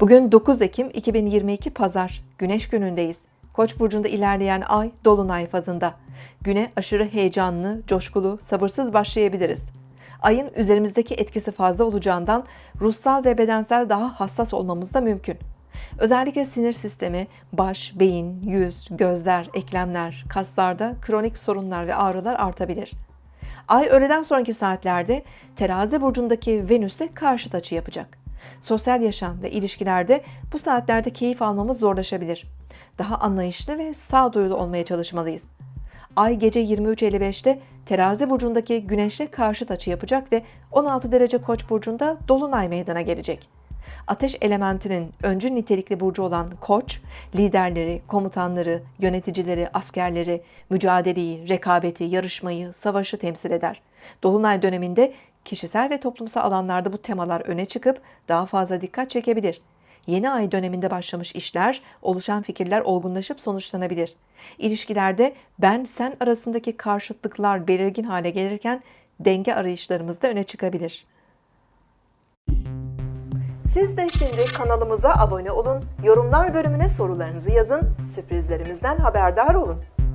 Bugün 9 Ekim 2022 Pazar, Güneş günündeyiz. Koç burcunda ilerleyen ay dolunay fazında. Güne aşırı heyecanlı, coşkulu, sabırsız başlayabiliriz. Ayın üzerimizdeki etkisi fazla olacağından ruhsal ve bedensel daha hassas olmamız da mümkün. Özellikle sinir sistemi, baş, beyin, yüz, gözler, eklemler, kaslarda kronik sorunlar ve ağrılar artabilir. Ay öğleden sonraki saatlerde terazi burcundaki Venüs'te karşıt açı yapacak. Sosyal yaşam ve ilişkilerde bu saatlerde keyif almamız zorlaşabilir. Daha anlayışlı ve sağduyulu olmaya çalışmalıyız. Ay gece 23.55'te terazi burcundaki güneşle karşıt açı yapacak ve 16 derece koç burcunda dolunay meydana gelecek. Ateş elementinin öncü nitelikli burcu olan koç, liderleri, komutanları, yöneticileri, askerleri, mücadeleyi, rekabeti, yarışmayı, savaşı temsil eder. Dolunay döneminde kişisel ve toplumsal alanlarda bu temalar öne çıkıp daha fazla dikkat çekebilir. Yeni ay döneminde başlamış işler, oluşan fikirler olgunlaşıp sonuçlanabilir. İlişkilerde ben sen arasındaki karşıtlıklar belirgin hale gelirken denge arayışlarımız da öne çıkabilir. Siz de şimdi kanalımıza abone olun, yorumlar bölümüne sorularınızı yazın, sürprizlerimizden haberdar olun.